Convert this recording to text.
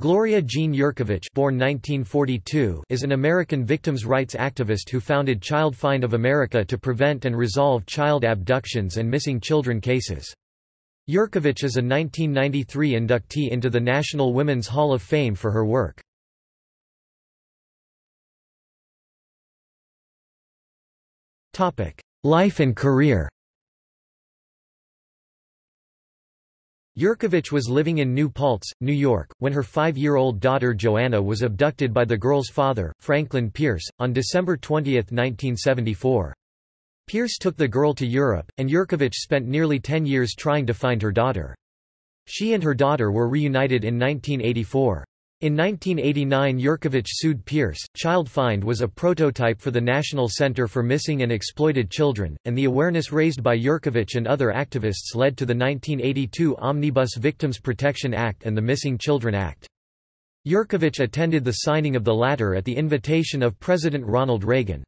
Gloria Jean Yerkovich born 1942 is an American victims' rights activist who founded Child Find of America to prevent and resolve child abductions and missing children cases. Yerkovich is a 1993 inductee into the National Women's Hall of Fame for her work. Life and career Yerkovich was living in New Paltz, New York, when her five-year-old daughter Joanna was abducted by the girl's father, Franklin Pierce, on December 20, 1974. Pierce took the girl to Europe, and Yerkovich spent nearly ten years trying to find her daughter. She and her daughter were reunited in 1984. In 1989 Yerkovich sued Pierce. Child Find was a prototype for the National Center for Missing and Exploited Children, and the awareness raised by Yerkovich and other activists led to the 1982 Omnibus Victims Protection Act and the Missing Children Act. Yerkovich attended the signing of the latter at the invitation of President Ronald Reagan.